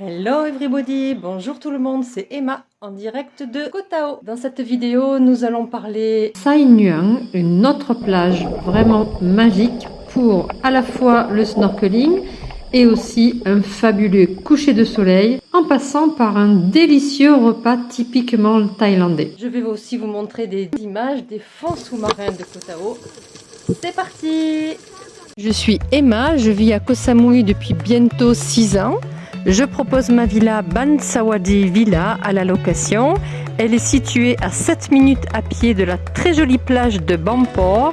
Hello everybody, bonjour tout le monde, c'est Emma en direct de Kotao. Dans cette vidéo, nous allons parler Sai Nuang, une autre plage vraiment magique pour à la fois le snorkeling et aussi un fabuleux coucher de soleil en passant par un délicieux repas typiquement thaïlandais. Je vais aussi vous montrer des images des fonds sous-marins de Kotao. C'est parti Je suis Emma, je vis à Koh Samui depuis bientôt 6 ans. Je propose ma villa Bansawadi Villa à la location. Elle est située à 7 minutes à pied de la très jolie plage de Bampor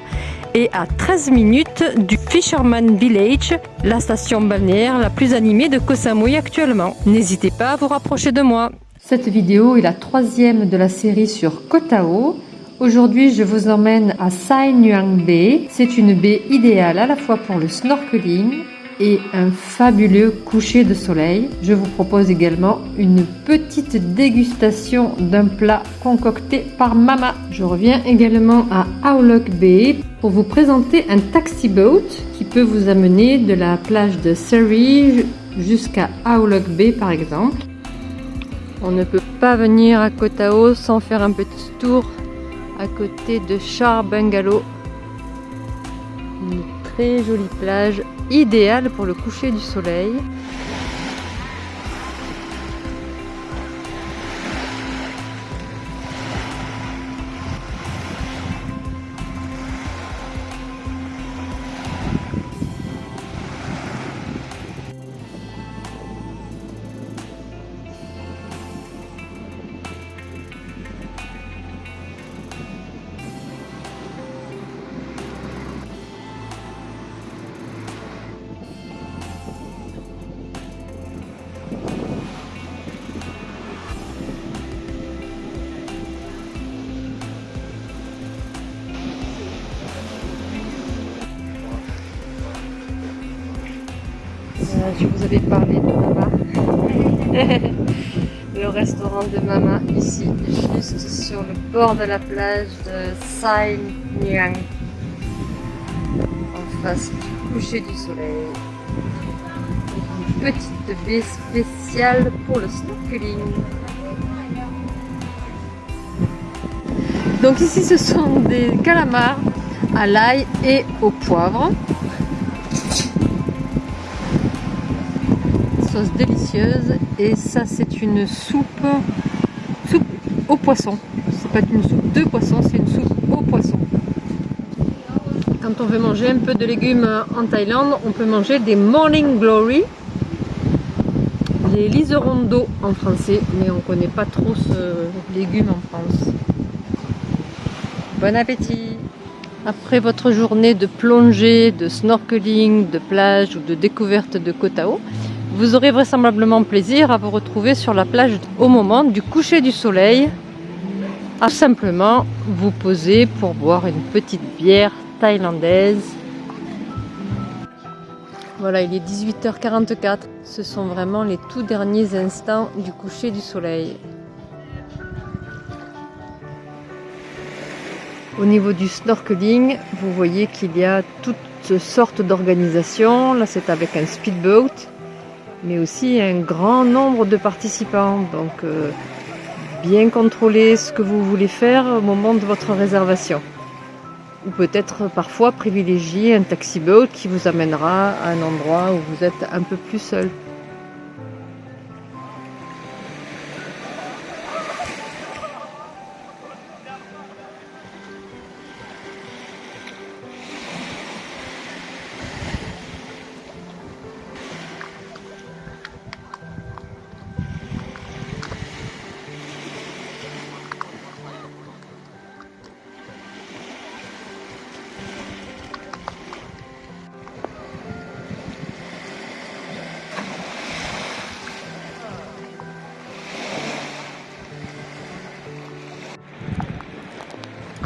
et à 13 minutes du Fisherman Village, la station balnéaire la plus animée de Koh Samui actuellement. N'hésitez pas à vous rapprocher de moi. Cette vidéo est la troisième de la série sur Koh Tao. Aujourd'hui, je vous emmène à Sai Nuang Bay. C'est une baie idéale à la fois pour le snorkeling et un fabuleux coucher de soleil. Je vous propose également une petite dégustation d'un plat concocté par Mama. Je reviens également à Aulok Bay pour vous présenter un taxi boat qui peut vous amener de la plage de Surrey jusqu'à Aulok Bay par exemple. On ne peut pas venir à Koh Tao sans faire un petit tour à côté de Char Bungalow. Jolie plage idéal pour le coucher du soleil. Je vous avais parlé de Mama. le restaurant de Mama, ici, juste sur le bord de la plage de Sai Nyang. En face du coucher du soleil. Une petite baie spéciale pour le snorkeling. Donc ici, ce sont des calamars à l'ail et au poivre. Délicieuse et ça c'est une soupe soupe au poisson. C'est pas une soupe de poisson c'est une soupe au poisson. Quand on veut manger un peu de légumes en Thaïlande on peut manger des morning glory. Les liserons d'eau en français mais on connaît pas trop ce légume en France. Bon appétit. Après votre journée de plongée, de snorkeling, de plage ou de découverte de Koh Tao, vous aurez vraisemblablement plaisir à vous retrouver sur la plage au moment du coucher du soleil, à simplement vous poser pour boire une petite bière thaïlandaise. Voilà, il est 18h44. Ce sont vraiment les tout derniers instants du coucher du soleil. Au niveau du snorkeling, vous voyez qu'il y a toutes sortes d'organisations. Là, c'est avec un speedboat mais aussi un grand nombre de participants. Donc, euh, bien contrôler ce que vous voulez faire au moment de votre réservation. Ou peut-être parfois privilégier un taxi boat qui vous amènera à un endroit où vous êtes un peu plus seul.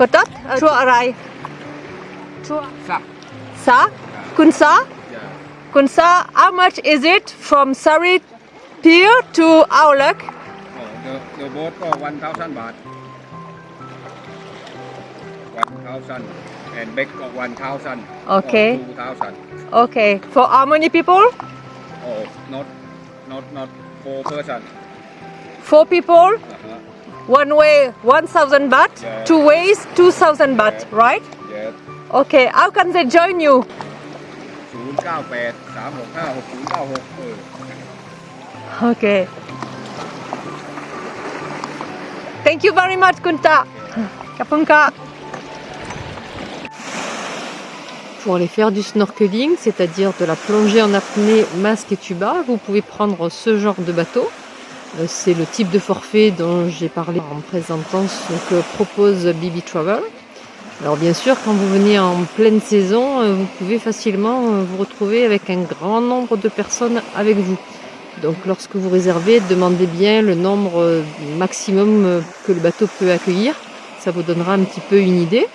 Kotot? Chua arai? Chua. Sa. Sa? Kunsa? Yeah. Kunsa, how much is it from Sari Pier to Aulak? Oh, the, the boat for 1,000 baht. 1,000 and back for 1,000. Okay. 2,000. Okay. For how many people? Oh, not, not, not four person. Four people, Uh-huh. One way 1,000 baht, yeah. two ways 2,000 baht, yeah. right? Yes. Yeah. Okay, how can they join you? 098 365 6096 Okay. Thank you very much, Kunta. Kapunka. Pour aller faire du snorkeling, c'est-à-dire de la plongée en apnée, masque et tuba, vous pouvez prendre ce genre de bateau. Euh, C'est le type de forfait dont j'ai parlé en présentant ce que propose Bibi Travel. Alors bien sûr, quand vous venez en pleine saison, euh, vous pouvez facilement euh, vous retrouver avec un grand nombre de personnes avec vous. Donc lorsque vous réservez, demandez bien le nombre maximum que le bateau peut accueillir. Ça vous donnera un petit peu une idée.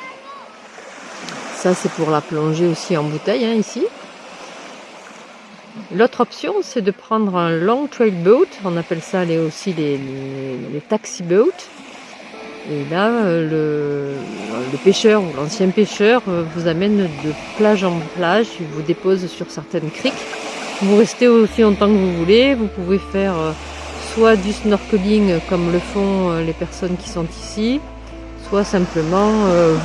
Ça c'est pour la plongée aussi en bouteille hein, ici. L'autre option c'est de prendre un long trail boat, on appelle ça aussi les, taxi boats. Et là, le, le pêcheur ou l'ancien pêcheur euh, vous amène de plage en plage, il vous dépose sur certaines criques. Vous restez aussi longtemps que vous voulez. Vous pouvez faire euh, soit du snorkeling comme le font euh, les personnes qui sont ici, soit simplement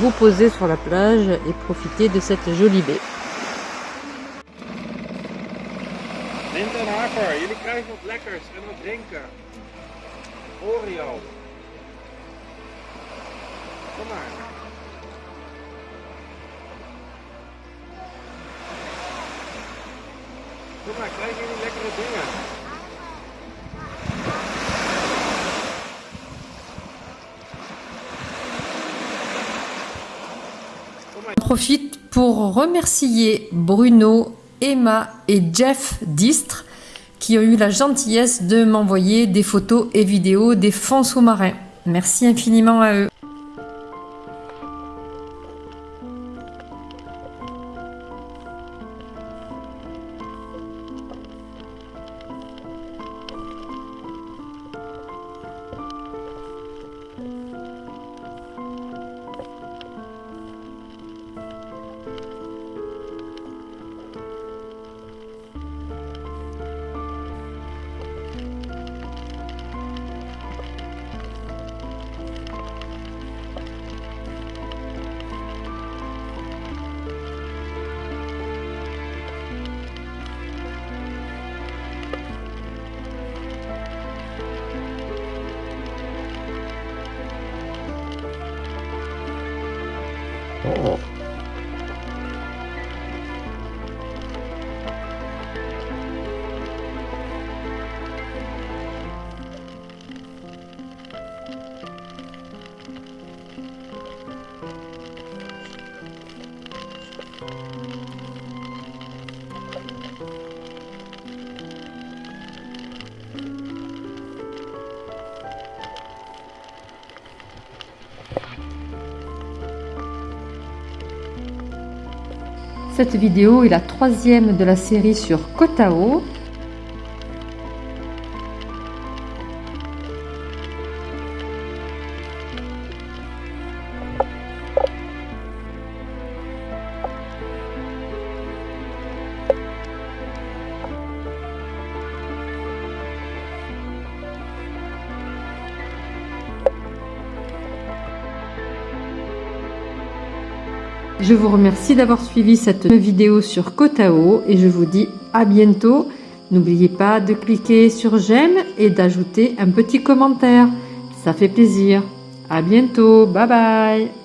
vous poser sur la plage et profiter de cette jolie baie. Jullie krijgen wat lekkers en wat drinken. Oreo. Kom maar. Kom maar, krijgen jullie lekkere dingen? Profite pour remercier Bruno, Emma et Jeff Distre qui ont eu la gentillesse de m'envoyer des photos et vidéos des fonds sous-marins. Merci infiniment à eux. Oh. Cette vidéo est la troisième de la série sur Kotao. Je vous remercie d'avoir suivi cette vidéo sur Kotao et je vous dis à bientôt. N'oubliez pas de cliquer sur j'aime et d'ajouter un petit commentaire. Ça fait plaisir. À bientôt. Bye bye.